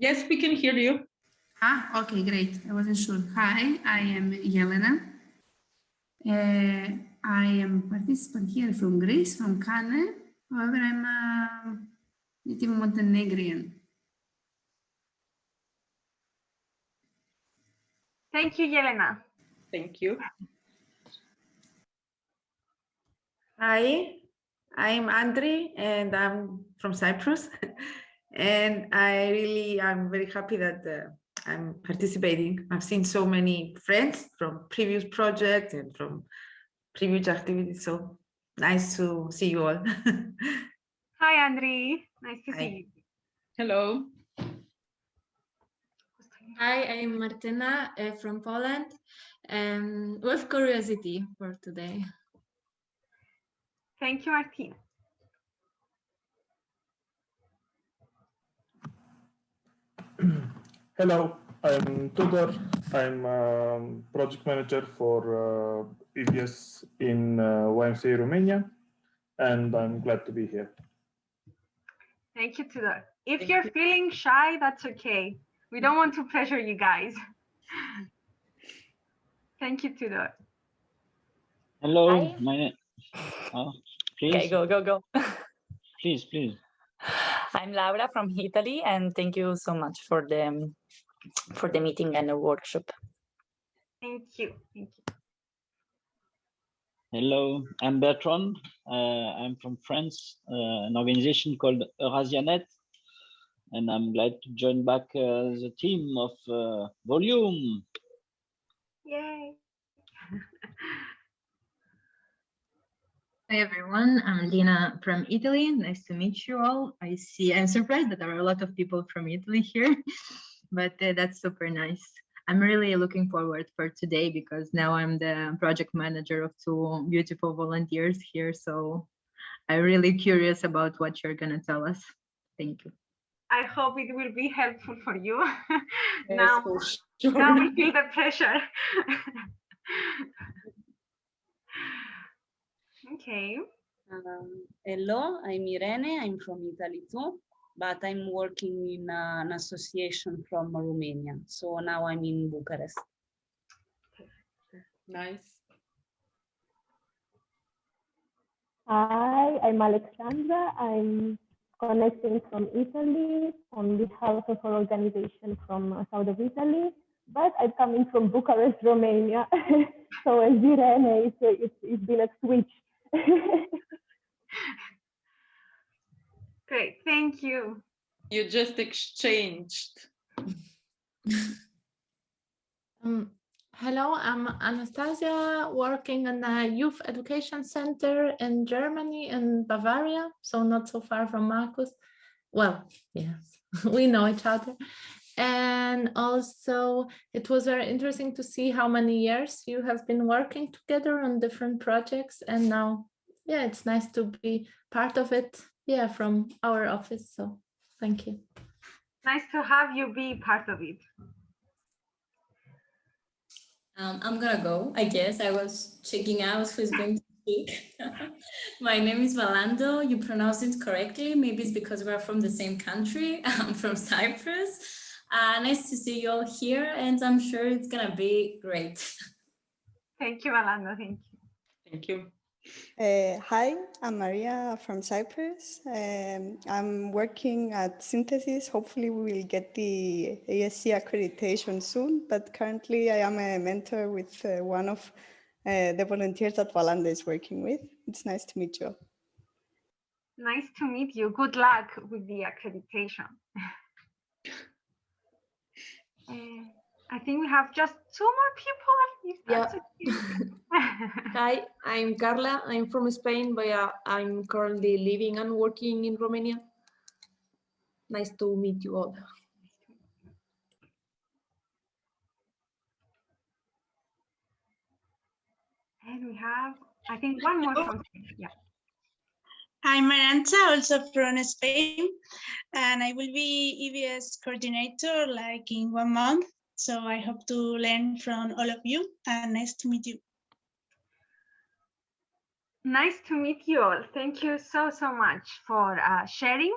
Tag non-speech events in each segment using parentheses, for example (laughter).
Yes, we can hear you. Ah, okay, great. I wasn't sure. Hi, I am Yelena. Uh, I am participant here from Greece, from Kane. However, I'm a native Montenegrin. Thank you, Yelena. Thank you. Hi, I'm Andri and I'm from Cyprus. (laughs) and I really, I'm very happy that uh, I'm participating. I've seen so many friends from previous projects and from previous activities. So nice to see you all. (laughs) Hi, Andri. Nice to Hi. see you. Hello. Hi, I'm Martina uh, from Poland. Um, with curiosity for today. Thank you, Martina. (clears throat) Hello, I'm Tudor. I'm um, project manager for uh, EVS in uh, YMCA Romania, and I'm glad to be here. Thank you, Tudor. If Thank you're you. feeling shy, that's okay. We don't want to pressure you guys. (laughs) Thank you, Tudor. Hello, Hi. my name. Oh, please, Okay, go, go, go. please, please. I'm Laura from Italy, and thank you so much for the for the meeting and the workshop. Thank you. Thank you. Hello, I'm Bertrand. Uh, I'm from France, uh, an organization called Eurasianet, and I'm glad to join back uh, the team of uh, Volume. Yay. Hi everyone, I'm Lina from Italy. Nice to meet you all. I see, I'm surprised that there are a lot of people from Italy here, (laughs) but uh, that's super nice. I'm really looking forward for today because now I'm the project manager of two beautiful volunteers here. So I'm really curious about what you're gonna tell us. Thank you. I hope it will be helpful for you. (laughs) Yes, now, for sure. now we feel the pressure. (laughs) okay. Um, hello, I'm Irene. I'm from Italy too, but I'm working in uh, an association from Romania. So now I'm in Bucharest. Nice. Hi, I'm Alexandra. I'm connecting from Italy on behalf of our organization from uh, south of Italy, but I'm coming from Bucharest, Romania. (laughs) so as Irene, it's, it's, it's been a switch. (laughs) Great. Thank you. You just exchanged. (laughs) Um, hello, I'm Anastasia, working in a youth education center in Germany, in Bavaria, so not so far from Marcus. Well, yes, (laughs) we know each other. And also, it was very interesting to see how many years you have been working together on different projects. And now, yeah, it's nice to be part of it, yeah, from our office. So thank you. Nice to have you be part of it. Um, I'm gonna go, I guess. I was checking out who's going to speak. (laughs) My name is Valando. You pronounced it correctly. Maybe it's because we're from the same country. (laughs) I'm from Cyprus. Uh, nice to see you all here, and I'm sure it's gonna be great. (laughs) Thank you, Alando. Thank you. Thank you. Uh, hi, I'm Maria from Cyprus. Um, I'm working at Synthesis. Hopefully, we will get the ESC accreditation soon. But currently, I am a mentor with uh, one of uh, the volunteers that Valanda is working with. It's nice to meet you. Nice to meet you. Good luck with the accreditation. (laughs) Uh, I think we have just two more people. If that's okay. (laughs) Hi, I'm Carla. I'm from Spain, but uh, I'm currently living and working in Romania. Nice to meet you all. and we have, I think, one more from Yeah. I'm Arancha, also from Spain, and I will be EVS coordinator like in one month. So I hope to learn from all of you and nice to meet you. Nice to meet you all. Thank you so, so much for uh, sharing.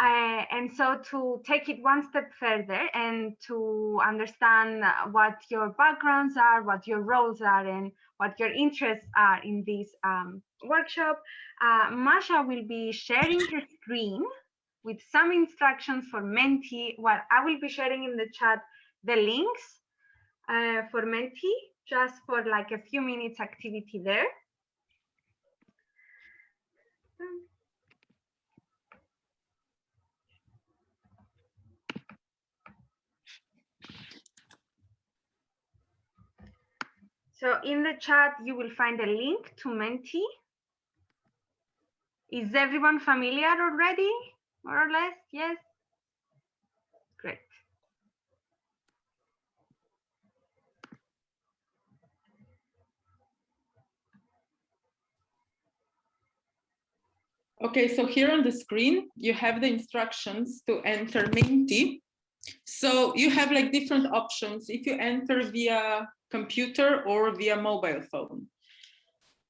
Uh, and so to take it one step further and to understand what your backgrounds are, what your roles are, and what your interests are in this um, workshop, uh, Masha will be sharing her screen with some instructions for Menti. Well, I will be sharing in the chat the links uh, for Menti, just for like a few minutes activity there. So in the chat, you will find a link to Menti. Is everyone familiar already, more or less? Yes? Great. Okay, so here on the screen, you have the instructions to enter Menti. So you have like different options if you enter via computer or via mobile phone.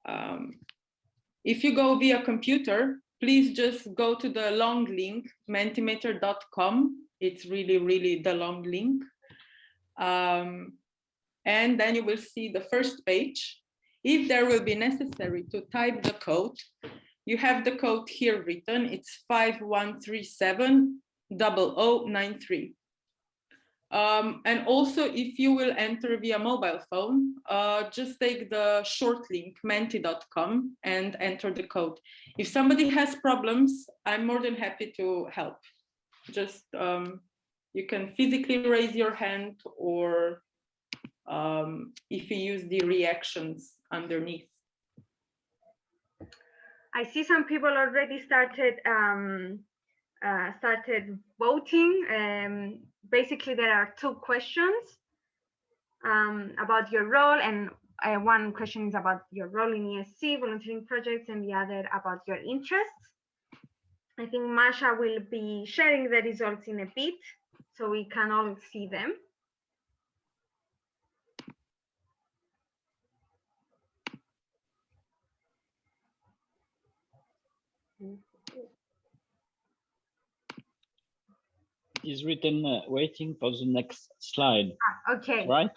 Um, if you go via computer, please just go to the long link, mentimeter.com. It's really, really the long link. Um, and then you will see the first page. If there will be necessary to type the code, you have the code here written. It's 5137 0093. Um, and also, if you will enter via mobile phone, uh, just take the short link menti.com and enter the code. If somebody has problems, I'm more than happy to help. Just um, you can physically raise your hand or um, if you use the reactions underneath. I see some people already started um, uh, started voting. Basically, there are two questions um, about your role, and uh, one question is about your role in ESC, volunteering projects, and the other about your interests. I think Masha will be sharing the results in a bit, so we can all see them. Is written uh, waiting for the next slide. Ah, okay. Right?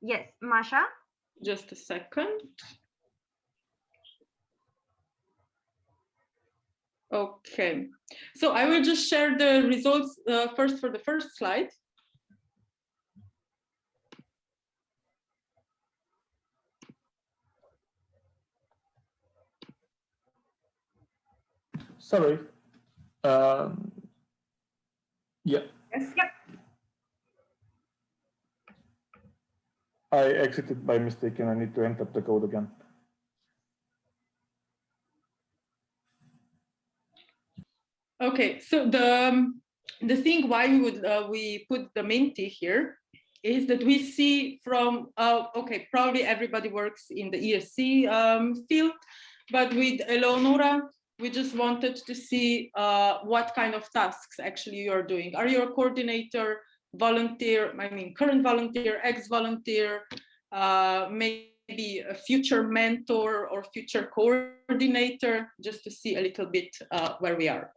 Yes, Masha. Just a second. Okay, so I will just share the results uh, first for the first slide. Sorry. Um, yeah. Yes. Yep. I exited by mistake and I need to enter the code again. Okay, so the um, the thing why we would uh, we put the Menti here is that we see from uh, okay probably everybody works in the ESC um, field, but with Eleonora we just wanted to see uh, what kind of tasks actually you're doing. Are you a coordinator, volunteer, I mean current volunteer, ex-volunteer, uh, maybe a future mentor or future coordinator, just to see a little bit uh, where we are.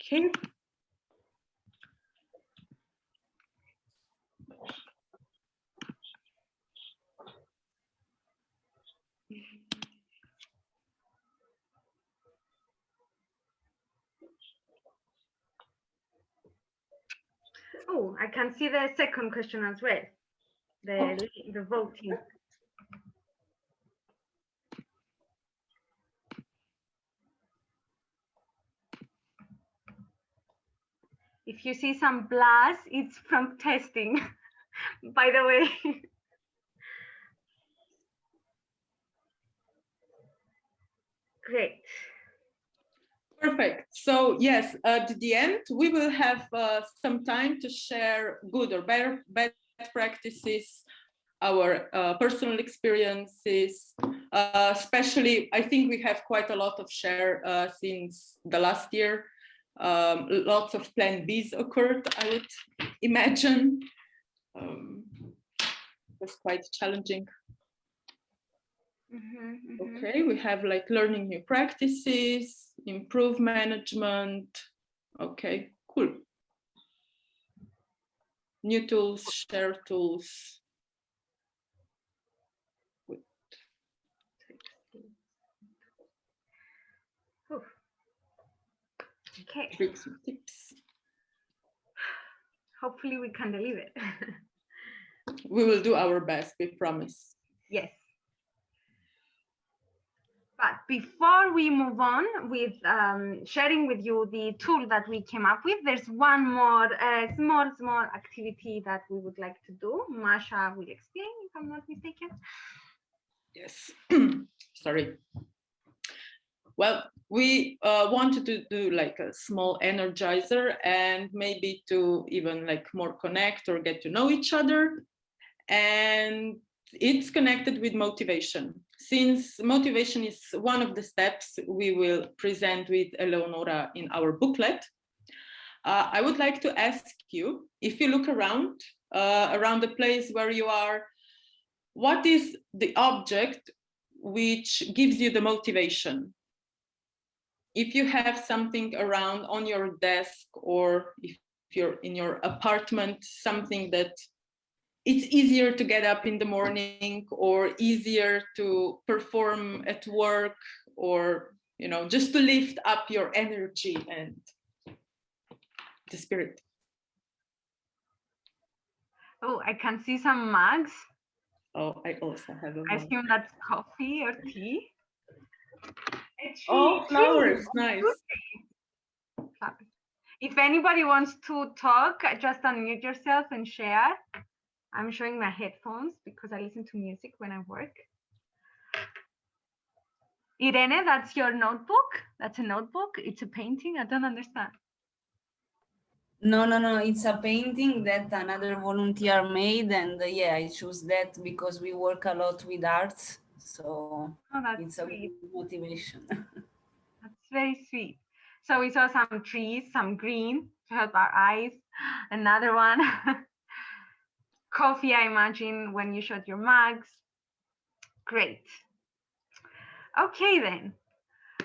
Okay. Oh, I can see the second question as well. The, oh. the voting. If you see some blast, it's from (laughs) testing, by the way. (laughs) Great. Perfect. So yes, at the end, we will have uh, some time to share good or better best practices, our uh, personal experiences, uh, especially I think we have quite a lot of share uh, since the last year. Um, lots of plan Bs occurred, I would imagine. Um, it was quite challenging. Mhm, mhm. Okay, we have like learning new practices, improve management. Okay, cool. New tools, share tools. Wait. Okay, Tricks and tips. hopefully we can deliver. It. (laughs) We will do our best, we promise. Yes. Before we move on with um, sharing with you the tool that we came up with, there's one more uh, small, small activity that we would like to do. Masha will explain if I'm not mistaken. Yes, (clears throat) sorry. Well, we uh, wanted to do like a small energizer and maybe to even like more connect or get to know each other. And it's connected with motivation. Since motivation is one of the steps we will present with Eleonora in our booklet, uh, I would like to ask you, if you look around, uh, around the place where you are, what is the object which gives you the motivation? If you have something around on your desk or if you're in your apartment, something that it's easier to get up in the morning or easier to perform at work or, you know, just to lift up your energy and the spirit. Oh, I can see some mugs. Oh, I also have a I mug. assume that's coffee or tea. A Oh, flowers, nice. If anybody wants to talk, just unmute yourself and share. I'm showing my headphones because I listen to music when I work. Irene, that's your notebook? That's a notebook? It's a painting? I don't understand. No, no, no, it's a painting that another volunteer made and uh, yeah, I choose that because we work a lot with arts. So Oh, it's a sweet. good motivation. (laughs) That's very sweet. So we saw some trees, some green to help our eyes. Another one. (laughs) Coffee, I imagine, when you shot your mugs. Great. Okay, then.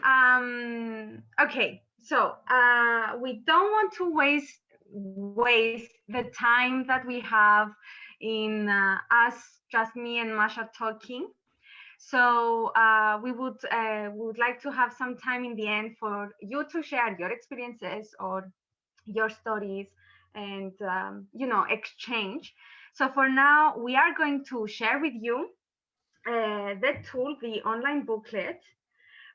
Um, okay, so uh, we don't want to waste waste the time that we have in uh, us, just me and Masha talking. So uh, we would uh, we would like to have some time in the end for you to share your experiences or your stories and um, you know exchange. So for now, we are going to share with you uh, the tool, the online booklet.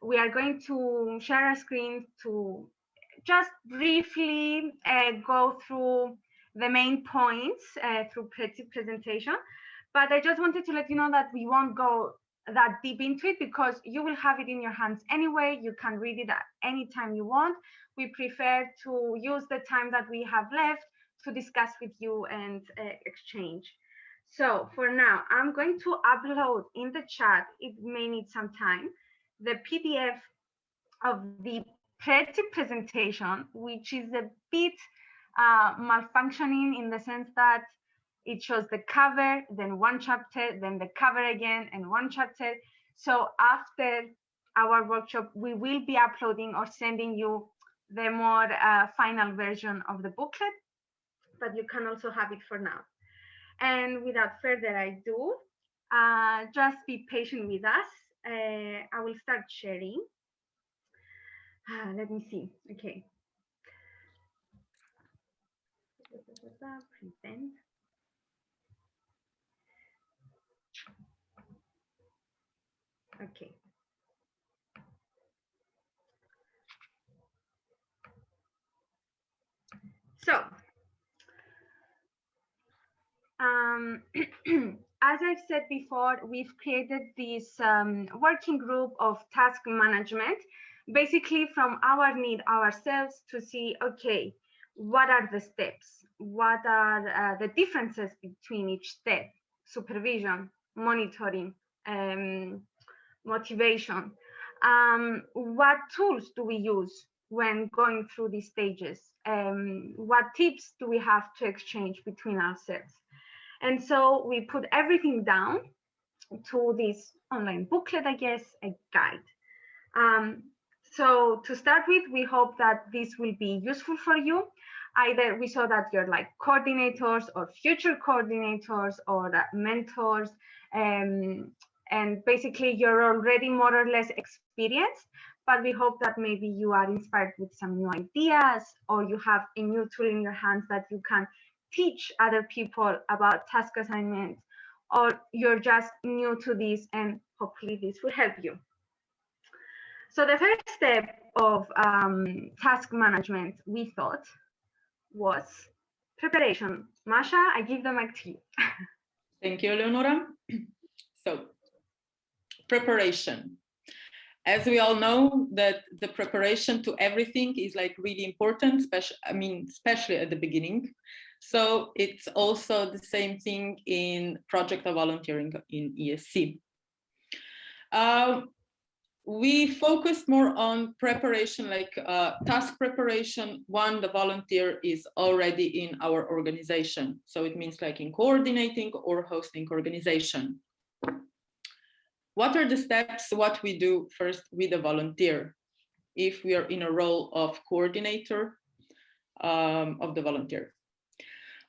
We are going to share a screen to just briefly uh, go through the main points uh, through presentation. But I just wanted to let you know that we won't go that deep into it because you will have it in your hands anyway. You can read it at any time you want. We prefer to use the time that we have left to discuss with you and uh, exchange. So for now, I'm going to upload in the chat, it may need some time, the PDF of the pretty presentation, which is a bit uh, malfunctioning in the sense that it shows the cover, then one chapter, then the cover again, and one chapter. So after our workshop, we will be uploading or sending you the more uh, final version of the booklet, but you can also have it for now. And without further ado, uh, just be patient with us. Uh, I will start sharing. Ah, let me see. Okay. Present. Okay. So, um, (clears throat) as I've said before, we've created this um, working group of task management, basically from our need ourselves to see, okay, what are the steps? What are uh, the differences between each step? Supervision, monitoring, um, motivation. Um, what tools do we use when going through these stages? Um, what tips do we have to exchange between ourselves? And so we put everything down to this online booklet, I guess, a guide. Um, so to start with, we hope that this will be useful for you. Either we saw that you're like coordinators or future coordinators or mentors, um, and basically you're already more or less experienced, but we hope that maybe you are inspired with some new ideas or you have a new tool in your hands that you can teach other people about task assignments or you're just new to this and hopefully this will help you. So the first step of um, task management, we thought, was preparation. Masha, I give the mic to you. (laughs) Thank you, Leonora. (clears throat) So preparation. As we all know that the preparation to everything is like really important, especially, I mean, especially at the beginning. So it's also the same thing in project of volunteering in ESC. Uh, we focused more on preparation, like uh, task preparation, when the volunteer is already in our organization. So it means like in coordinating or hosting organization. What are the steps, what we do first with a volunteer? If we are in a role of coordinator um, of the volunteer.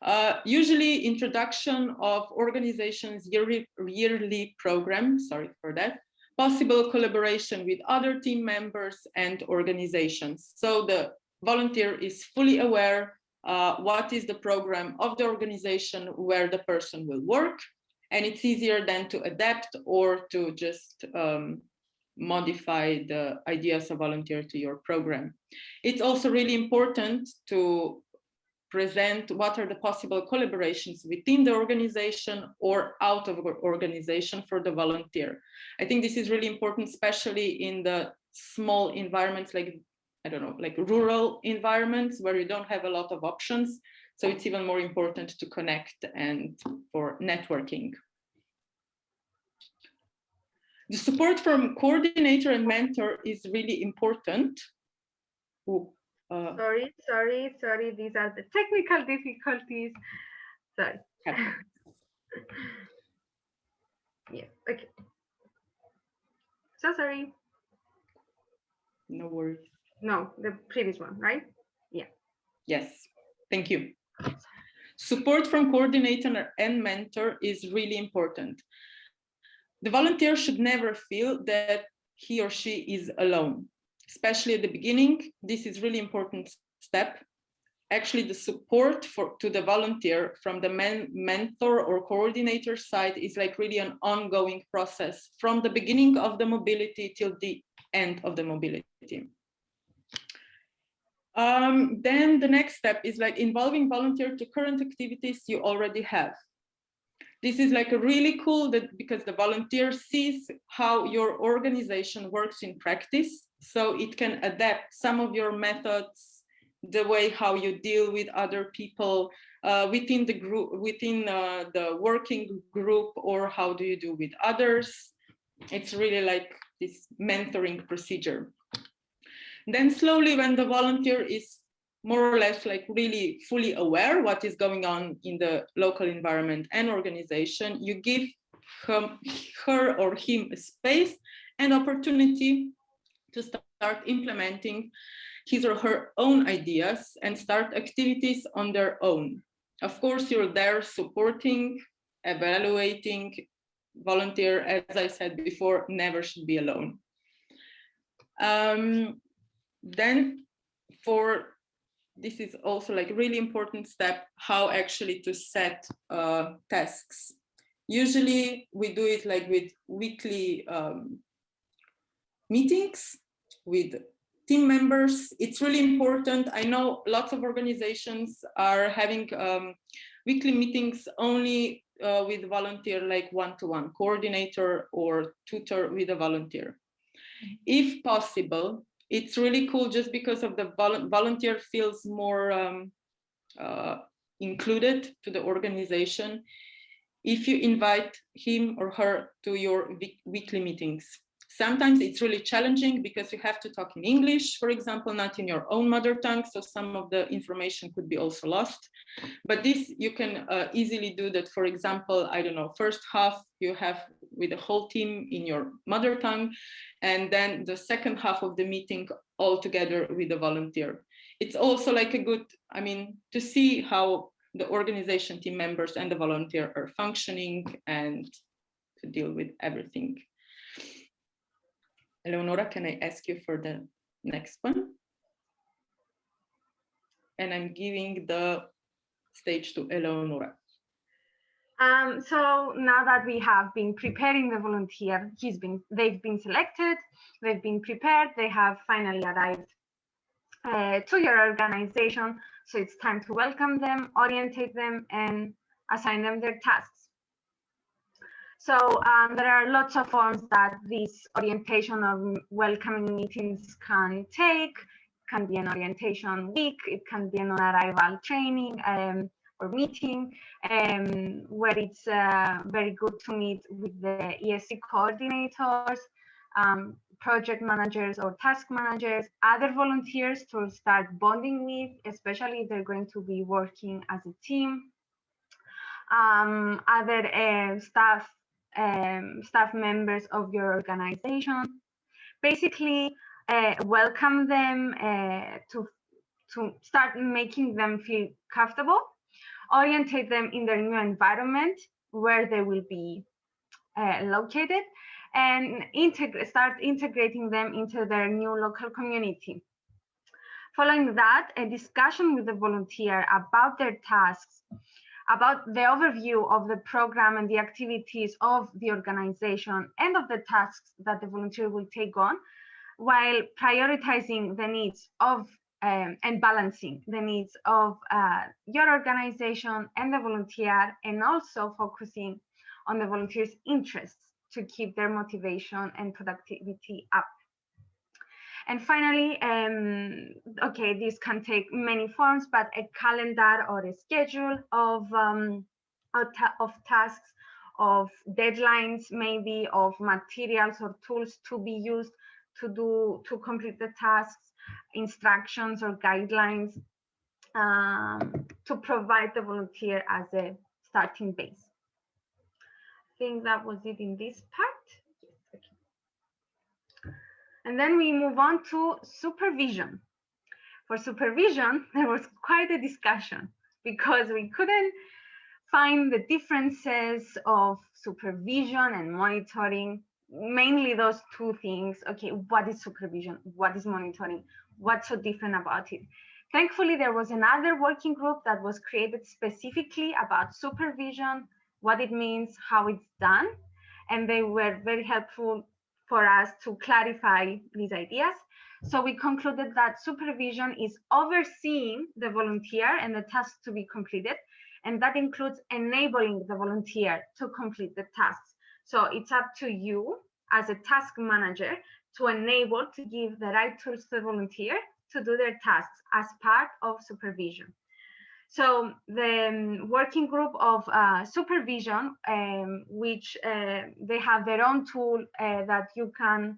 Uh, usually introduction of organizations yearly, yearly program, sorry for that, possible collaboration with other team members and organizations. So the volunteer is fully aware uh, what is the program of the organization where the person will work. And it's easier then to adapt or to just um, modify the ideas of volunteer to your program. It's also really important to present what are the possible collaborations within the organization or out of organization for the volunteer. I think this is really important, especially in the small environments like, I don't know, like rural environments where you don't have a lot of options. So it's even more important to connect and for networking. The support from coordinator and mentor is really important. Ooh, uh, sorry, sorry, sorry. These are the technical difficulties. Sorry. (laughs) yeah, okay. So sorry. No worries. No, the previous one, right? Yeah. Yes, thank you. Support from coordinator and mentor is really important. The volunteer should never feel that he or she is alone especially at the beginning. This is really important step. Actually, the support for to the volunteer from the men, mentor or coordinator side is like really an ongoing process from the beginning of the mobility till the end of the mobility. Um, then the next step is like involving volunteer to current activities you already have. This is like a really cool that because the volunteer sees how your organization works in practice. So it can adapt some of your methods, the way how you deal with other people uh, within the group, within uh, the working group, or how do you do with others. It's really like this mentoring procedure. Then slowly when the volunteer is more or less like really fully aware what is going on in the local environment and organization, you give him, her or him a space and opportunity to start implementing his or her own ideas and start activities on their own. Of course, you're there supporting, evaluating, volunteer, as I said before, never should be alone. Um, then for this is also like really important step, how actually to set uh, tasks. Usually we do it like with weekly um, meetings with team members. It's really important. I know lots of organizations are having um, weekly meetings only uh, with volunteer like one-to-one -one, coordinator or tutor with a volunteer. Mm-hmm. If possible, it's really cool just because of the vol volunteer feels more um, uh, included to the organization if you invite him or her to your weekly meetings. Sometimes it's really challenging because you have to talk in English, for example, not in your own mother tongue, so some of the information could be also lost. But this you can uh, easily do that, for example, I don't know, first half you have with the whole team in your mother tongue, and then the second half of the meeting all together with the volunteer. It's also like a good, I mean, to see how the organization team members and the volunteer are functioning and to deal with everything. Eleonora, can I ask you for the next one? And I'm giving the stage to Eleonora. Um, so now that we have been preparing the volunteer, he's been, they've been selected, they've been prepared, they have finally arrived uh, to your organization. So it's time to welcome them, orientate them, and assign them their tasks. So um, there are lots of forms that this orientation or welcoming meetings can take. It can be an orientation week, it can be an arrival training, um, or meeting um, where it's uh, very good to meet with the ESC coordinators, um, project managers or task managers, other volunteers to start bonding with, especially if they're going to be working as a team, um, other uh, staff um, staff members of your organization. Basically, uh, welcome them uh, to to start making them feel comfortable orientate them in their new environment where they will be uh, located and start integrating them into their new local community. Following that, a discussion with the volunteer about their tasks, about the overview of the program and the activities of the organization and of the tasks that the volunteer will take on, while prioritizing the needs of um, and balancing the needs of uh, your organization and the volunteer, and also focusing on the volunteers' interests to keep their motivation and productivity up. And finally, um, okay, this can take many forms, but a calendar or a schedule of, um, of, tasks, of deadlines, maybe of materials or tools to be used to do to complete the tasks instructions or guidelines um, to provide the volunteer as a starting base. I think that was it in this part. And then we move on to supervision. For supervision, (laughs) there was quite a discussion because we couldn't find the differences of supervision and monitoring mainly those two things. Okay what is supervision? What is monitoring? What's so different about it? Thankfully there was another working group that was created specifically about supervision what it means how it's done and they were very helpful for us to clarify these ideas so we concluded that supervision is overseeing the volunteer and the tasks to be completed and that includes enabling the volunteer to complete the tasks so it's up to you as a task manager to enable to give the right tools to the volunteer to do their tasks as part of supervision. So the um, working group of uh, supervision, um, which uh, they have their own tool uh, that you can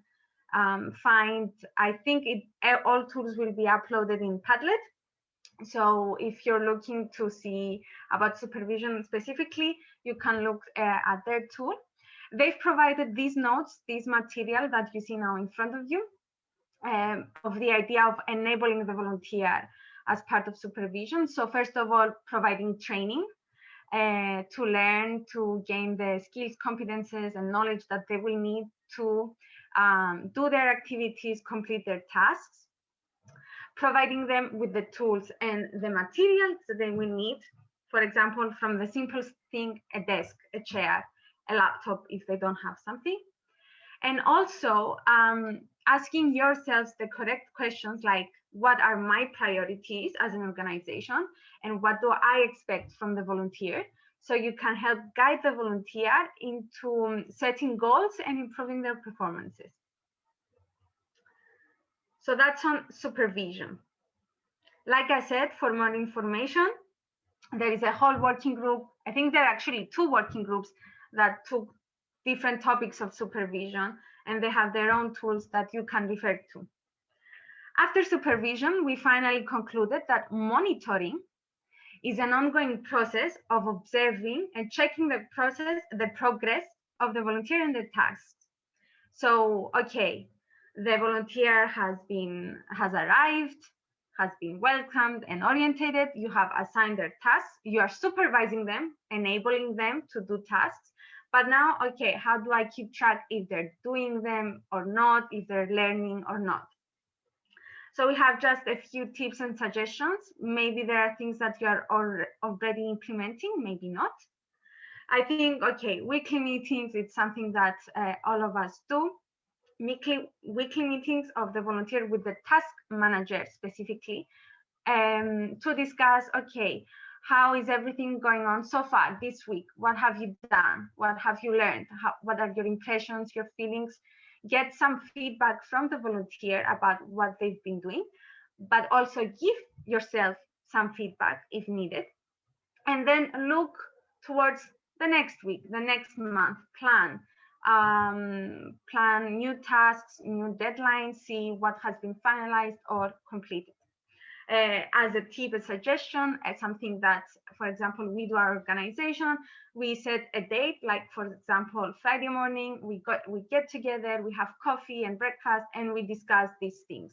um, find, I think it, all tools will be uploaded in Padlet. So if you're looking to see about supervision specifically, you can look uh, at their tool. They've provided these notes, this material that you see now in front of you, um, of the idea of enabling the volunteer as part of supervision. So first of all, providing training uh, to learn, to gain the skills, competences, and knowledge that they will need to um, do their activities, complete their tasks, providing them with the tools and the materials that they will need. For example, from the simplest thing, a desk, a chair, a laptop if they don't have something. And also um, asking yourselves the correct questions like, what are my priorities as an organization? And what do I expect from the volunteer? So you can help guide the volunteer into um, setting goals and improving their performances. So that's on supervision. Like I said, for more information, there is a whole working group. I think there are actually two working groups that took different topics of supervision and they have their own tools that you can refer to. After supervision, we finally concluded that monitoring is an ongoing process of observing and checking the process, the progress of the volunteer and the tasks. So, okay, the volunteer has been has arrived, has been welcomed and orientated. You have assigned their tasks. You are supervising them, enabling them to do tasks. But now, okay, how do I keep track if they're doing them or not, if they're learning or not? So we have just a few tips and suggestions. Maybe there are things that you are already implementing, maybe not. I think, okay, weekly meetings, it's something that uh, all of us do. Weekly, weekly meetings of the volunteer with the task manager specifically um, to discuss, okay, how is everything going on so far this week? What have you done? What have you learned? How, what are your impressions, your feelings? Get some feedback from the volunteer about what they've been doing, but also give yourself some feedback if needed. And then look towards the next week, the next month, plan, um, plan new tasks, new deadlines, see what has been finalized or completed uh, as a tip, a suggestion, as something that, for example, we do our organization, we set a date, like for example, Friday morning, we got we get together, we have coffee and breakfast, and we discuss these things.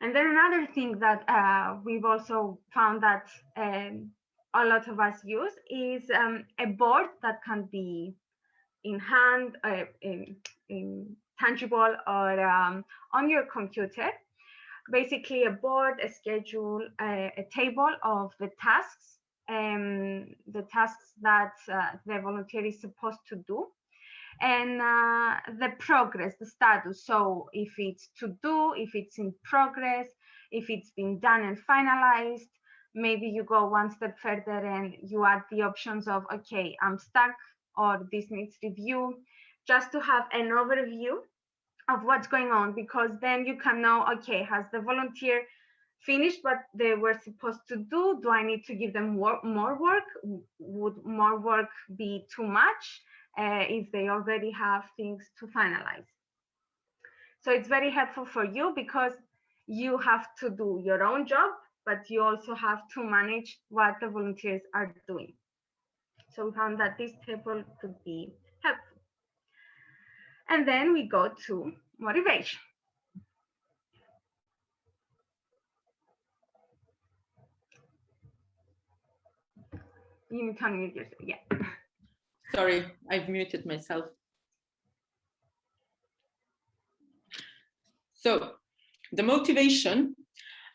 And then another thing that uh, we've also found that um, a lot of us use is um, a board that can be in hand, uh, in, in tangible, or um, on your computer basically a board, a schedule, a, a table of the tasks, um, the tasks that uh, the volunteer is supposed to do, and uh, the progress, the status. So if it's to do, if it's in progress, if it's been done and finalized, maybe you go one step further and you add the options of, okay, I'm stuck or this needs review, just to have an overview of what's going on because then you can know okay has the volunteer finished what they were supposed to do? Do i need to give them more, more work? Would more work be too much uh, if they already have things to finalize? So it's very helpful for you because you have to do your own job but you also have to manage what the volunteers are doing. So we found that this table could be and then we go to motivation. You need to unmute yourself. Yeah. Sorry, I've muted myself. So the motivation,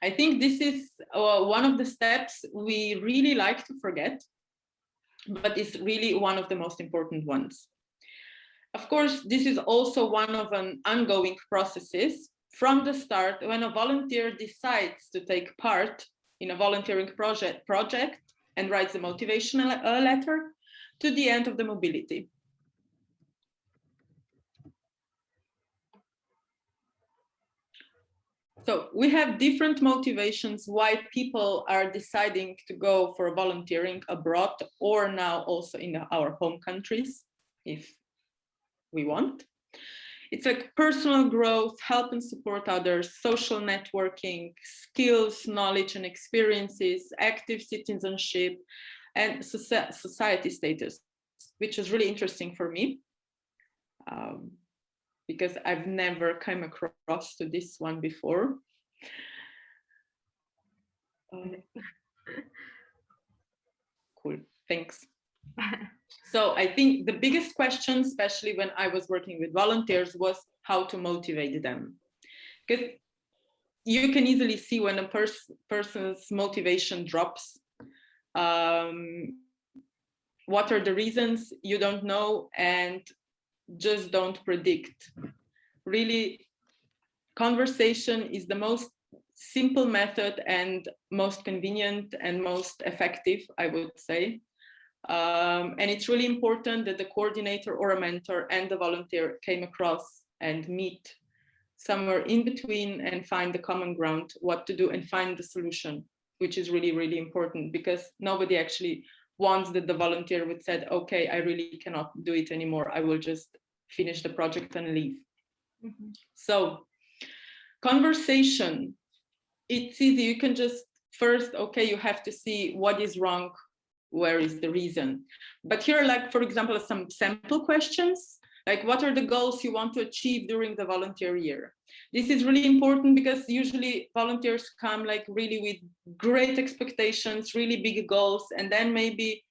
I think this is uh, one of the steps we really like to forget, but it's really one of the most important ones. Of course, this is also one of an ongoing processes from the start when a volunteer decides to take part in a volunteering project, project and writes a motivational letter to the end of the mobility. So we have different motivations why people are deciding to go for volunteering abroad or now also in our home countries, if we want. It's like personal growth, help and support others, social networking, skills, knowledge and experiences, active citizenship, and society status, which is really interesting for me um, because I've never come across to this one before. Um, (laughs) cool, thanks. (laughs) So I think the biggest question, especially when I was working with volunteers, was how to motivate them. Because you can easily see when a pers person's motivation drops. Um, what are the reasons you don't know and just don't predict. Really, conversation is the most simple method and most convenient and most effective, I would say. Um, and it's really important that the coordinator or a mentor and the volunteer came across and meet somewhere in between and find the common ground, what to do and find the solution, which is really, really important because nobody actually wants that the volunteer would said, okay, I really cannot do it anymore. I will just finish the project and leave. Mm -hmm. So conversation, it's easy. You can just first, okay, you have to see what is wrong where is the reason. But here, like, for example, some sample questions, like what are the goals you want to achieve during the volunteer year? This is really important because usually volunteers come like really with great expectations, really big goals, and then maybe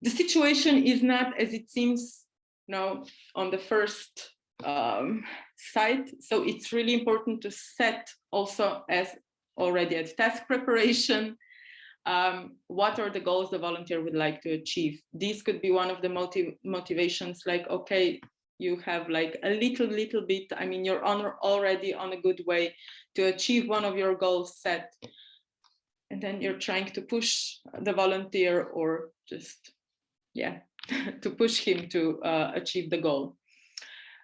the situation is not as it seems you know, on the first um, site. So it's really important to set also as already at task preparation, um, what are the goals the volunteer would like to achieve? This could be one of the motiv motivations like, okay, you have like a little, little bit, I mean, you're on already on a good way to achieve one of your goals set. And then you're trying to push the volunteer or just, yeah, (laughs) to push him to uh, achieve the goal.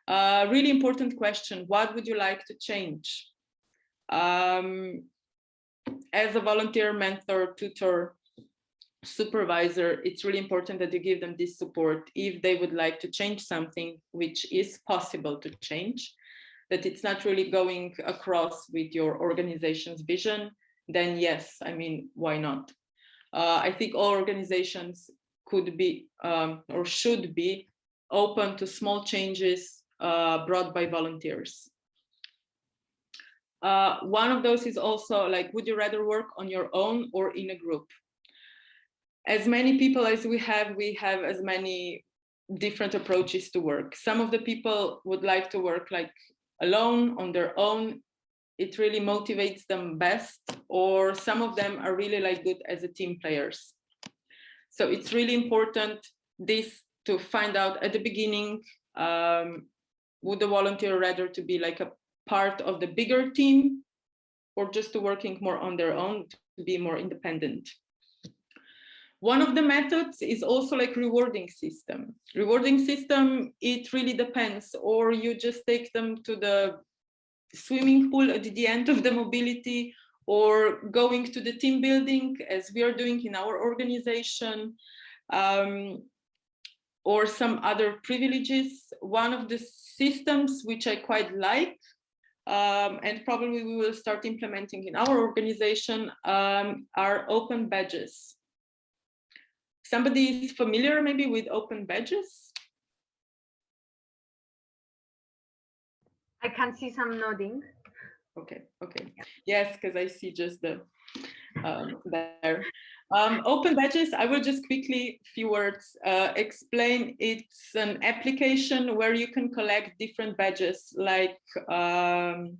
Uh, really important question, what would you like to change? Um, as a volunteer, mentor, tutor, supervisor, it's really important that you give them this support if they would like to change something which is possible to change, that it's not really going across with your organization's vision, then yes, I mean, why not? Uh, I think all organizations could be um, or should be open to small changes uh, brought by volunteers. Uh, one of those is also like, would you rather work on your own or in a group? As many people as we have, we have as many different approaches to work. Some of the people would like to work like alone on their own. It really motivates them best, or some of them are really like good as a team players. So it's really important this to find out at the beginning, um, would the volunteer rather to be like a part of the bigger team or just to working more on their own to be more independent. One of the methods is also like rewarding system. Rewarding system, it really depends, or you just take them to the swimming pool at the end of the mobility or going to the team building as we are doing in our organization um, or some other privileges. One of the systems which I quite like um, and probably we will start implementing in our organization um, are open badges. Somebody is familiar maybe with open badges? I can see some nodding. Okay, okay. Yes, because I see just the um, there. Um, open badges, I will just quickly, few words, uh, explain. It's an application where you can collect different badges like um,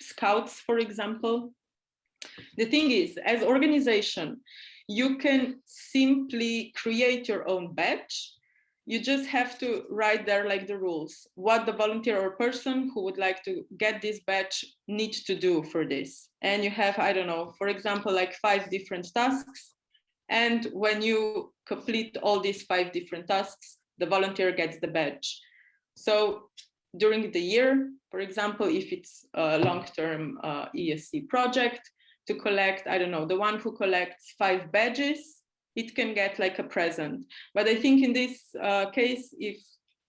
scouts, for example. The thing is, as organization, you can simply create your own badge you just have to write there like the rules, what the volunteer or person who would like to get this badge needs to do for this. And you have, I don't know, for example, like five different tasks. And when you complete all these five different tasks, the volunteer gets the badge. So during the year, for example, if it's a long-term uh, ESC project, to collect, I don't know, the one who collects five badges it can get like a present. But I think in this uh, case, if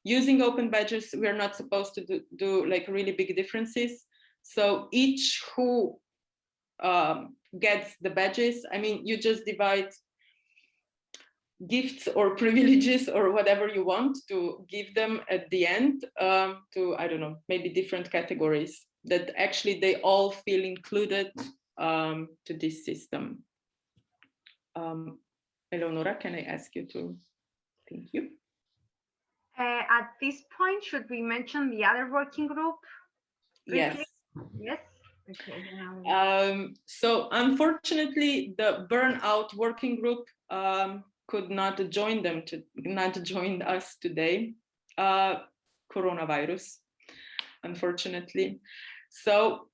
using open badges, we're not supposed to do, do like really big differences. So each who um, gets the badges, I mean, you just divide gifts or (laughs) privileges or whatever you want to give them at the end um, to, I don't know, maybe different categories that actually they all feel included um, to this system. Um, Eleonora, can I ask you to, thank you. Uh, at this point, should we mention the other working group? Yes. Yes. Okay. Um, so unfortunately, the burnout working group um, could not join them to not join us today. Uh, coronavirus, unfortunately. So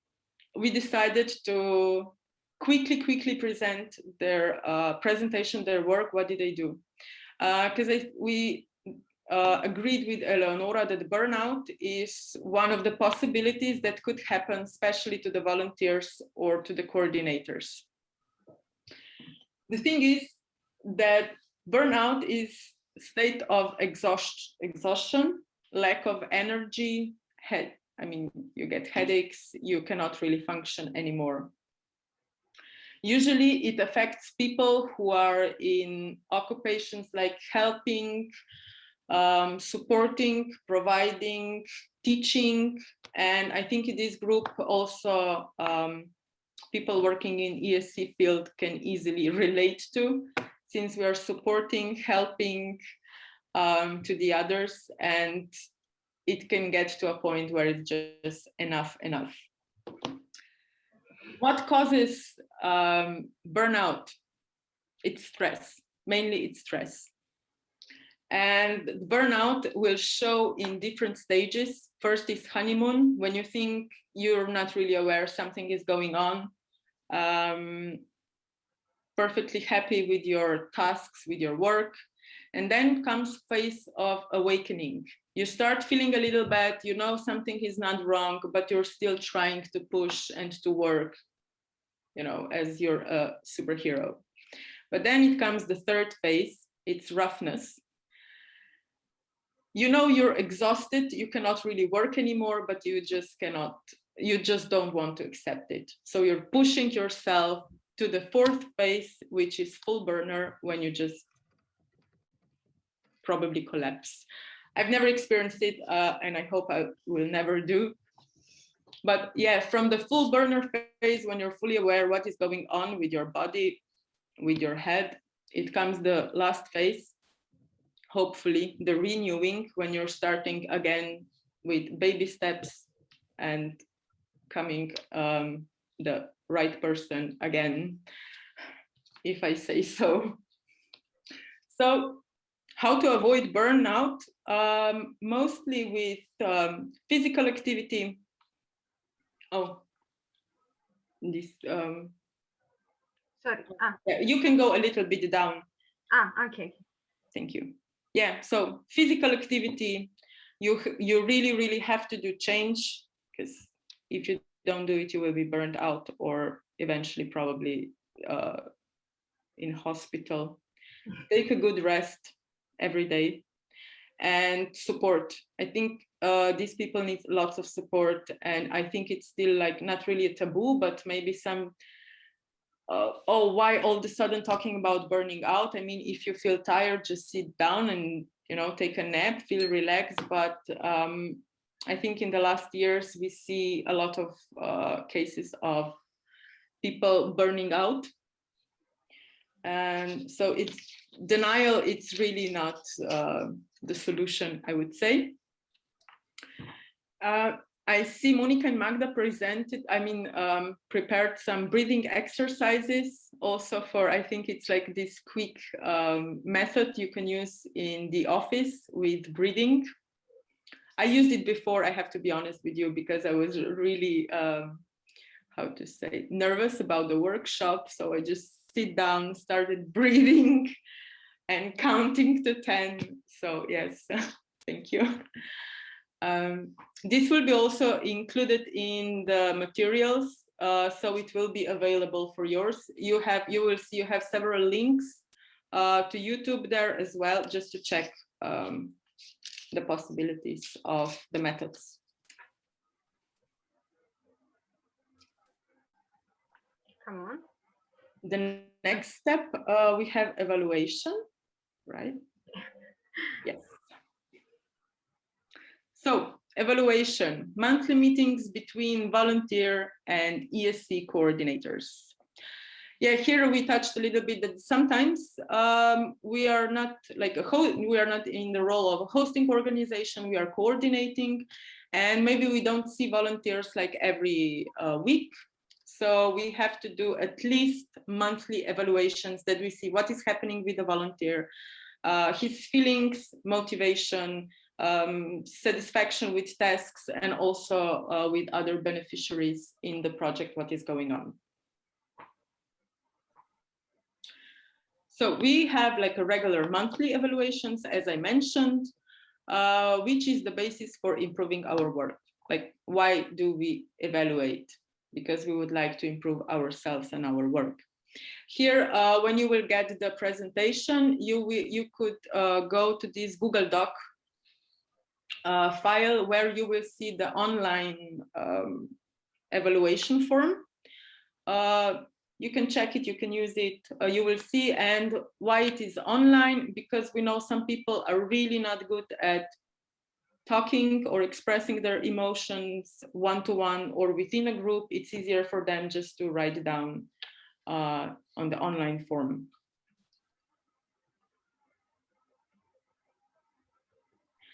we decided to quickly, quickly present their uh, presentation, their work, what did they do? Because uh, we uh, agreed with Eleonora that burnout is one of the possibilities that could happen, especially to the volunteers or to the coordinators. The thing is that burnout is state of exhaust exhaustion, lack of energy, head, I mean, you get headaches, you cannot really function anymore. Usually it affects people who are in occupations like helping, um, supporting, providing, teaching. And I think in this group also um, people working in ESC field can easily (laughs) relate to since we are supporting, helping um, to the others and it can get to a point where it's just enough, enough. What causes um, burnout? It's stress, mainly it's stress. And burnout will show in different stages. First is honeymoon, when you think you're not really aware something is going on, um, perfectly happy with your tasks, with your work. And then comes phase of awakening. You start feeling a little bad, you know something is not wrong, but you're still trying to push and to work, you know, as you're a superhero. But then it comes the third phase, it's roughness. You know you're exhausted, you cannot really work anymore, but you just cannot, you just don't want to accept it. So you're pushing yourself to the fourth phase, which is full burner, when you just probably collapse. I've never experienced it, uh, and I hope I will never do. But yeah, from the full burner phase, when you're fully aware what is going on with your body, with your head, it comes the last phase, hopefully the renewing when you're starting again with baby steps and coming um, the right person again, if I say so. So how to avoid burnout? Um, mostly with um, physical activity. Oh, this. Um, Sorry. Ah. yeah, you can go a little bit down. Ah, okay. Thank you. Yeah, so physical activity, you you really, really have to do change because if you don't do it, you will be burned out or eventually probably uh, in hospital. (laughs) Take a good rest every day and support. I think uh, these people need lots of support and I think it's still like not really a taboo, but maybe some, uh, oh, why all of a sudden talking about burning out? I mean, if you feel tired, just sit down and, you know, take a nap, feel relaxed. But um, I think in the last years, we see a lot of uh, cases of people burning out. And so it's denial, it's really not uh, the solution, I would say. Uh, I see Monica and Magda presented, I mean, um, prepared some breathing exercises also for, I think it's like this quick um, method you can use in the office with breathing. I used it before, I have to be honest with you, because I was really, um, how to say, nervous about the workshop. So I just sit down, started (laughs) breathing and counting to 10. So yes, (laughs) thank you. Um, this will be also included in the materials, uh, so it will be available for yours. You have, you will see, you have several links uh, to YouTube there as well, just to check um, the possibilities of the methods. Come on. The next step, uh, we have evaluation right? (laughs) Yes. So evaluation, monthly meetings between volunteer and ESC coordinators. Yeah, here we touched a little bit that sometimes um, we are not like a we are not in the role of a hosting organization, we are coordinating and maybe we don't see volunteers like every uh, week. So we have to do at least monthly evaluations that we see what is happening with the volunteer, uh, his feelings, motivation, um, satisfaction with tasks, and also uh, with other beneficiaries in the project, what is going on. So we have like a regular monthly evaluations, as I mentioned, uh, which is the basis for improving our work. Like, why do we evaluate? Because we would like to improve ourselves and our work. Here, uh, when you will get the presentation, you will, you could uh, go to this Google Doc uh, file where you will see the online um, evaluation form. Uh, you can check it, you can use it, uh, you will see, and why it is online, because we know some people are really not good at talking or expressing their emotions one-to-one -one or within a group, it's easier for them just to write down uh, on the online form.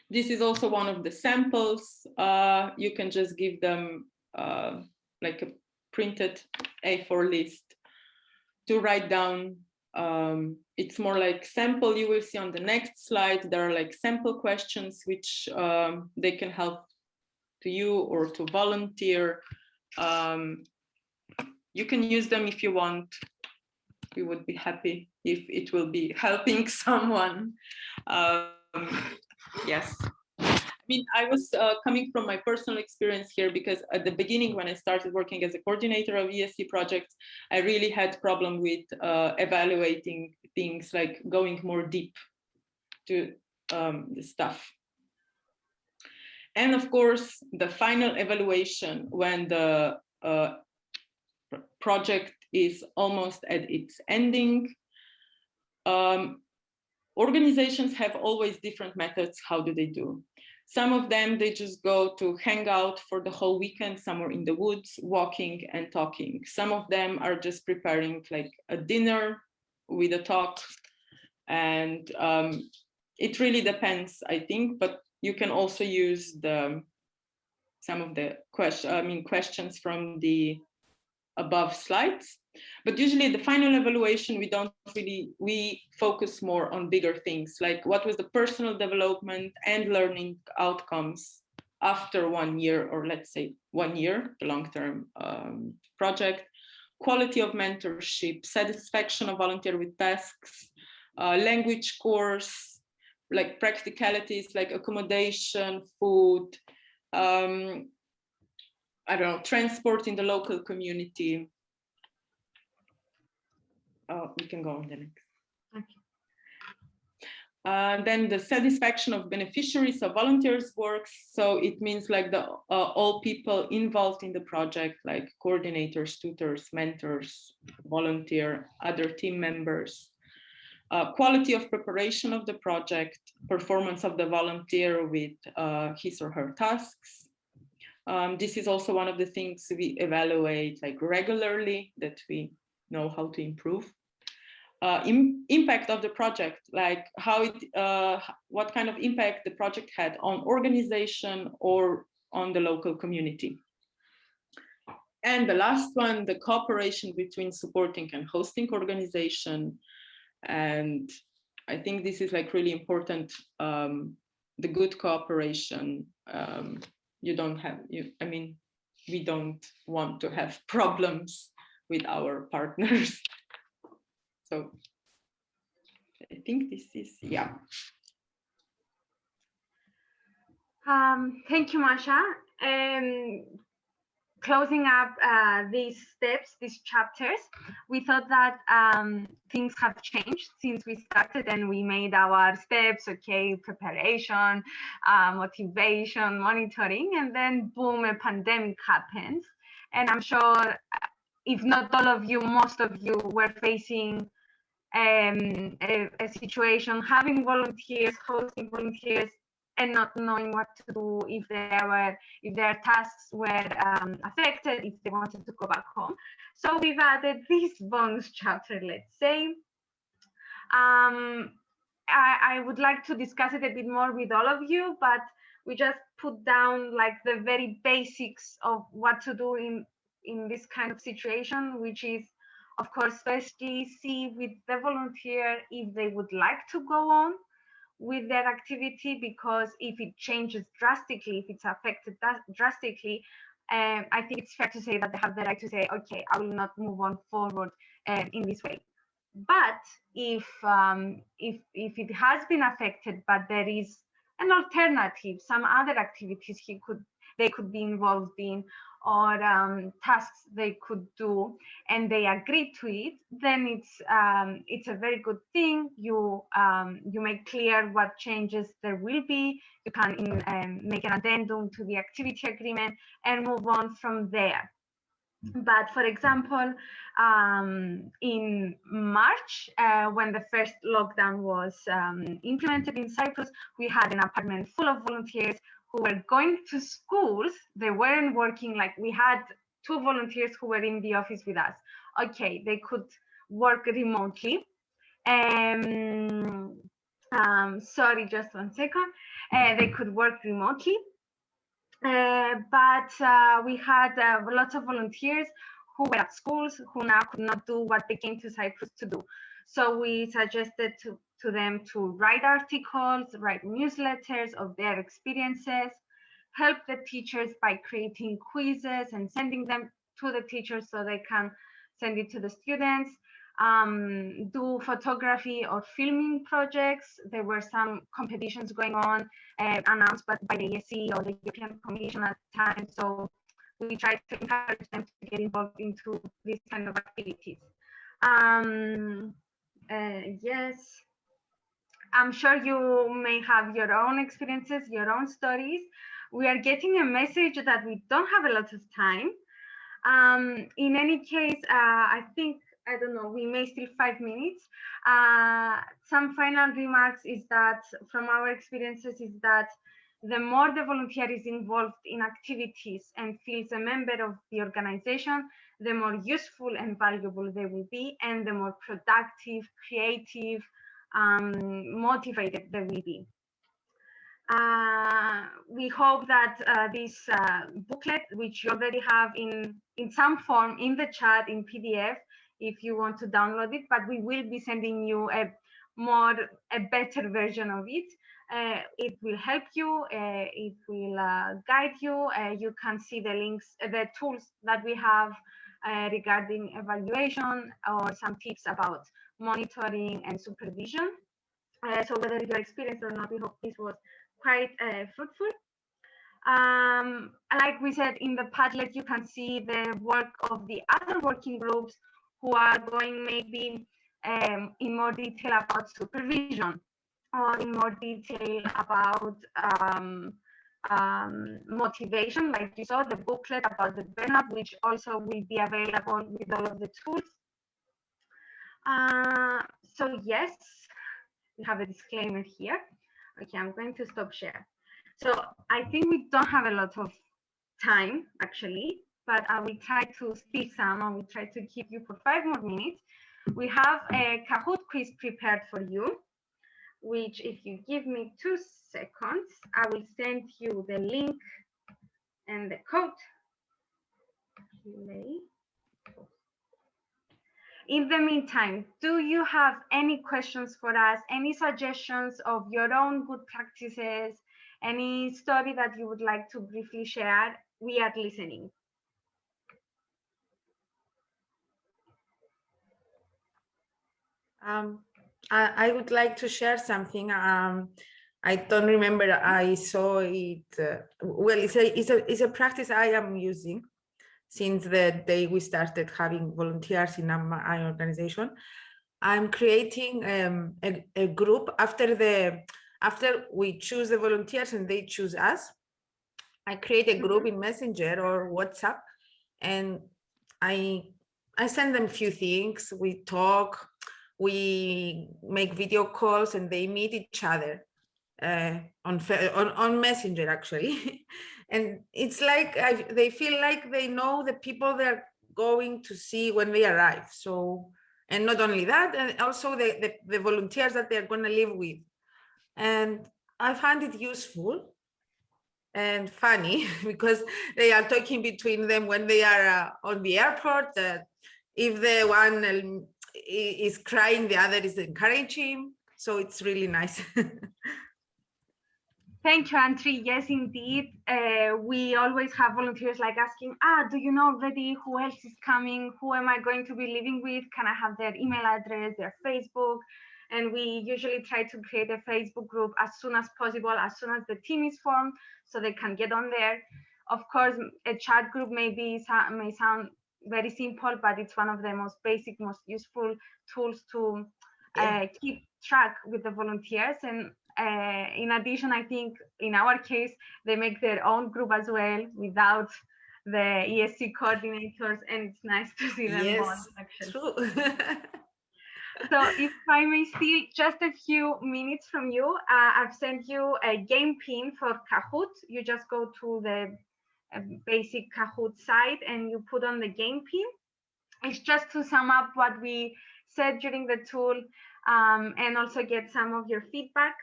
This is also one of the samples. Uh, you can just give them uh, like a printed A4 list to write down um, it's more like sample you will see on the next slide there are like sample questions which um, they can help to you or to volunteer um, you can use them if you want. We would be happy if it will be (laughs) helping someone. Um, yes. I mean, I was uh, coming from my personal experience here because at the beginning, when I started working as a coordinator of ESC projects, I really had problem with uh, evaluating things like going more deep to um, the stuff. And of course, the final evaluation when the uh, project is almost at its ending. Um, organizations have always different methods. How do they do? Some of them, they just go to hang out for the whole weekend somewhere in the woods, walking and talking. Some of them are just preparing like a dinner with a talk. And um, it really depends, I think, but you can also use the some of the question, I mean, questions from the above slides. But usually the final evaluation, we don't really, we focus more on bigger things, like what was the personal development and learning outcomes after one year, or let's say one year, the long-term um, project, quality of mentorship, satisfaction of volunteer with tasks, uh, language course, like practicalities like accommodation, food, um, I don't know, transport in the local community, oh, we can go on the next. Okay. Uh, then the satisfaction of beneficiaries of volunteers works. So it means like the uh, all people involved in the project, like coordinators, tutors, mentors, volunteer, other team members. Uh, quality of preparation of the project, performance of the volunteer with uh, his or her tasks. Um, this is also one of the things we evaluate like regularly that we know how to improve uh, Im impact of the project, like how it, uh, what kind of impact the project had on organization or on the local community. And the last one, the cooperation between supporting and hosting organization. And I think this is like really important, um, the good cooperation. Um, you don't have, you, I mean, we don't want to have (laughs) problems with our partners (laughs) so I think this is, yeah. Um, thank you, Masha. Um, closing up uh, these steps, these chapters, we thought that um, things have changed since we started and we made our steps, okay, preparation, uh, motivation, monitoring, and then boom, a pandemic happens. And I'm sure if not all of you, most of you were facing um, a, a, situation, having volunteers, hosting volunteers, and not knowing what to do if there were if their tasks were um, affected, if they wanted to go back home. So we've added this bonus chapter, let's say. Um, I, I would like to discuss it a bit more with all of you, but we just put down like the very basics of what to do in in this kind of situation, which is of course, firstly, see with the volunteer if they would like to go on with that activity, because if it changes drastically, if it's affected drastically, um, I think it's fair to say that they have the right to say, okay, I will not move on forward um, in this way. But if um, if if it has been affected, but there is an alternative, some other activities he could they could be involved in, or um, tasks they could do and they agree to it then it's um, it's a very good thing. You um, you make clear what changes there will be. You can in, um, make an addendum to the activity agreement and move on from there. But for example, um, in March, uh, when the first lockdown was um, implemented in Cyprus, we had an apartment full of volunteers who were going to schools. They weren't working like we had two volunteers who were in the office with us. Okay, they could work remotely. Um, um, sorry, just one second. Uh, they could work remotely. Uh, but uh, we had uh, lots of volunteers who were at schools who now could not do what they came to Cyprus to do. So we suggested to, to them to write articles, write newsletters of their experiences, help the teachers by creating quizzes and sending them to the teachers so they can send it to the students, um, do photography or filming projects. There were some competitions going on uh, announced by, by the ESC or the European Commission at the time. So we tried to encourage them to get involved into these kind of activities. Um, uh, yes, I'm sure you may have your own experiences, your own stories. We are getting a message that we don't have a lot of time. Um, in any case, uh, I think I don't know, we may still five minutes. Uh, some final remarks is that from our experiences is that the more the volunteer is involved in activities and feels a member of the organization, the more useful and valuable they will be and the more productive, creative, um, motivated they will be. Uh, we hope that uh, this uh, booklet, which you already have in, in some form in the chat in PDF, if you want to download it, but we will be sending you a more, a better version of it. Uh, it will help you, uh, it will uh, guide you. You can see the links, the tools that we have regarding evaluation or some tips about monitoring and supervision. so whether you're experienced or not, we hope this was quite fruitful. Um, like we said in the Padlet, you can see the work of the other working groups who are going maybe um, in more detail about supervision or in more detail about um, um, motivation, like you saw the booklet about the burnout, which also will be available with all of the tools. Uh, so yes, we have a disclaimer here. Okay, I'm going to stop share. So I think we don't have a lot of time actually but I will try to speak some. I will try to keep you for five more minutes. We have a Kahoot quiz prepared for you, which if you give me two seconds, I will send you the link and the code. In the meantime, do you have any questions for us, any suggestions of your own good practices, any story that you would like to briefly share? We are listening. Um, I, I, would like to share something. Um, I don't remember. I saw it. Uh, well, it's a, it's a it's a practice I am using since the day we started having volunteers in my organization. I'm creating um, a, a group after the after we choose the volunteers and they choose us. I create a group in Messenger or WhatsApp, and I I send them a few things. We talk we make video calls and they meet each other uh, on, on, on Messenger actually. (laughs) and it's like I, they feel like they know the people they're going to see when they arrive. So, and not only that, and also the, the, the volunteers that they're going to live with. And I find it useful and funny (laughs) because they are talking between them when they are uh, on the airport. Uh, if the one um, is crying, the other is encouraging. So it's really nice. (laughs) Thank you, Antri. Yes, indeed. Uh, we always have volunteers like asking, ah, do you know already who else is coming? Who am I going to be living with? Can I have their email address, their Facebook? And we usually try to create a Facebook group as soon as possible, as soon as the team is formed, so they can get on there. Of course, a chat group may be may sound very simple, but it's one of the most basic, most useful tools to uh, keep track with the volunteers. And uh, in addition, I think in our case, they make their own group as well without the ESC coordinators, and it's nice to see them. Yes, true. (laughs) So if I may steal just a few minutes from you, uh, I've sent you a game pin for Kahoot. You just go to the uh, basic Kahoot site and you put on the game pin. It's just to sum up what we said during the tool um, and also get some of your feedback.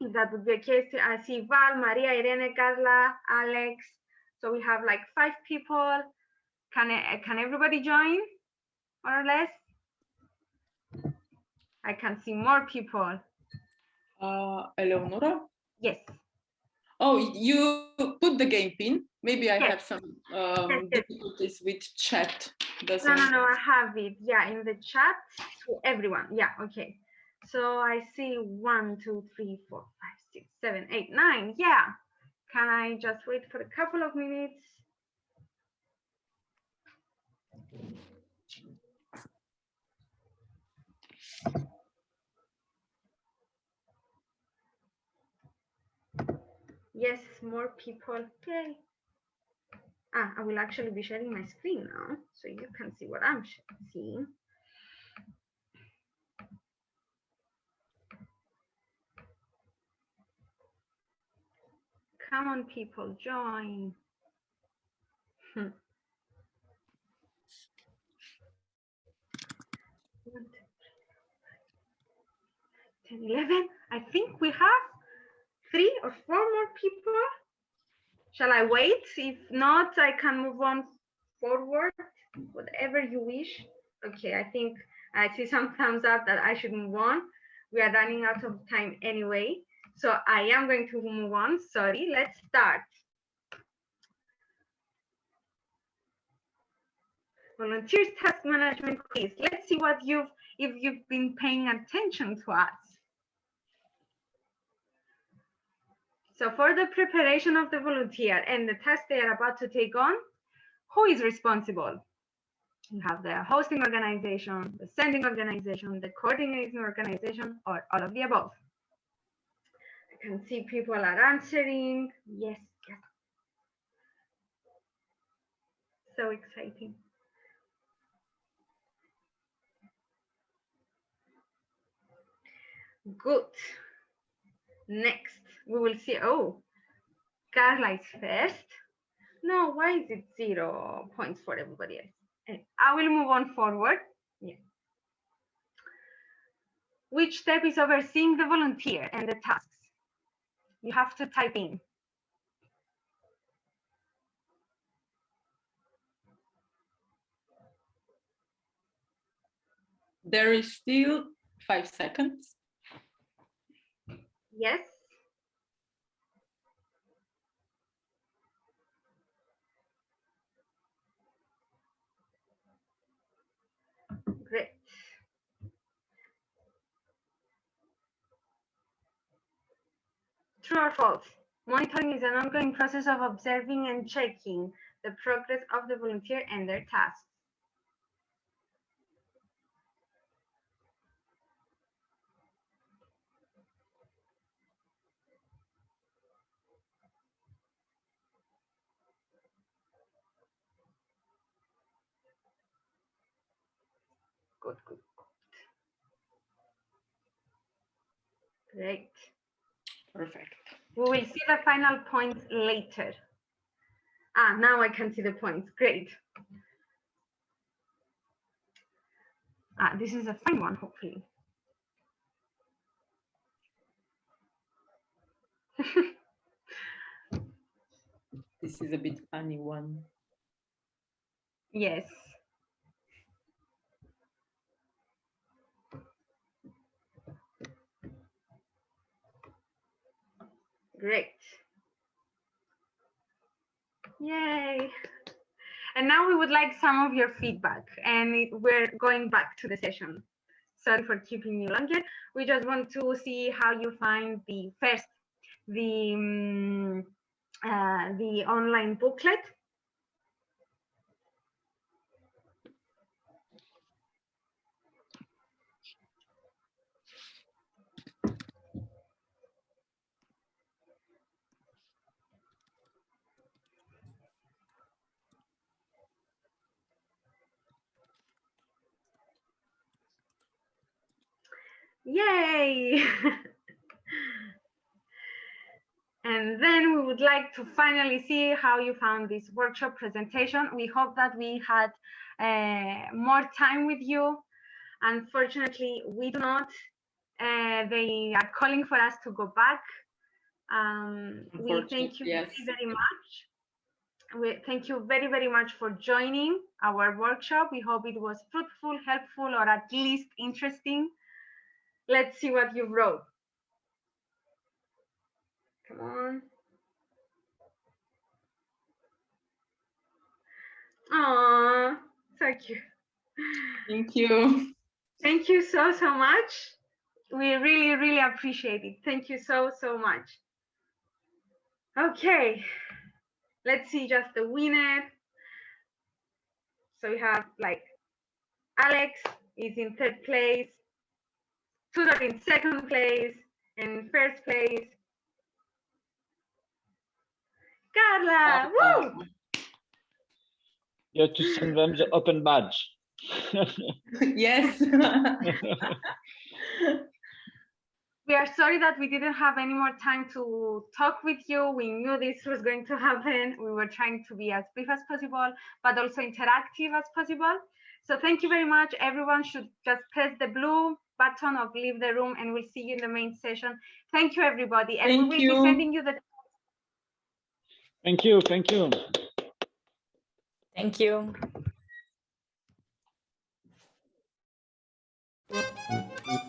That would be okay, so I see Val, Maria, Irene, Carla, Alex. So we have like five people. Can, I- can everybody join, more or less? I can see more people. Uh, Eleonora? Yes. Oh, you put the game pin. Maybe I Yes. have some um, yes. difficulties with chat. No, Doesn't no, no, I have it. Yeah, in the chat to everyone. Yeah, okay. So I see one, two, three, four, five, six, seven, eight, nine. Yeah. Can I just wait for a couple of minutes? Yes, more people. Yay. Ah, I will actually be sharing my screen now, so you can see what I'm seeing. Come on, people, join. Hmm. 10, 11. I think we have three or four more people. Shall I wait? If not, I can move on forward, whatever you wish. Okay, I think I see some (laughs) thumbs up that I should move on. We are running out of time anyway. So I am going to move on. Sorry, let's start. Volunteers task management quiz. Let's see what you've, if you've been paying attention to us. So for the preparation of the volunteer and the task they are about to take on, who is responsible? You have the hosting organization, the sending organization, the coordinating organization, or all of the above. Can see people are answering. Yes, yes. So exciting. Good. Next, we will see, oh, Carla is first. No, why is it zero points for everybody else? I will move on forward. Yeah. Which step is overseeing the volunteer and the tasks? You have to type in. There is still five seconds. Yes. Great. True or false? Monitoring is an ongoing process of observing and checking the progress of the volunteer and their tasks. Good, good. Great. Perfect. We will see the final points later. Ah, now I can see the points. Great. Ah, this is a fine one, hopefully. (laughs) This is a bit funny one. Yes. Great. Yay. And now we would like some of your feedback and we're going back to the session. Sorry for keeping you longer. We just want to see how you find the first, the, um, uh, the online booklet Yay! (laughs) and then we would like to finally see how you found this workshop presentation. We hope that we had uh, more time with you. Unfortunately, we do not. Uh, they are calling for us to go back. Um, we thank you yes. very, very much. We thank you very, very much for joining our workshop. We hope it was fruitful, helpful, or at least interesting. Let's see what you wrote. Come on. Aww, so cute. Thank you. Thank you so, so much. We really, really appreciate it. Thank you so, so much. Okay, let's see just the winner. So we have like Alex is in third place, Tudor in second place, and first place, Carla. Woo! You have to send them the open badge. (laughs) yes. (laughs) we are sorry that we didn't have any more time to talk with you. We knew this was going to happen. We were trying to be as brief as possible, but also interactive as possible. So thank you very much. Everyone should just press the blue button of leave the room and we'll see you in the main session. Thank you, everybody. And thank we will you. be sending you the... Thank you. Thank you. Thank you. Thank you.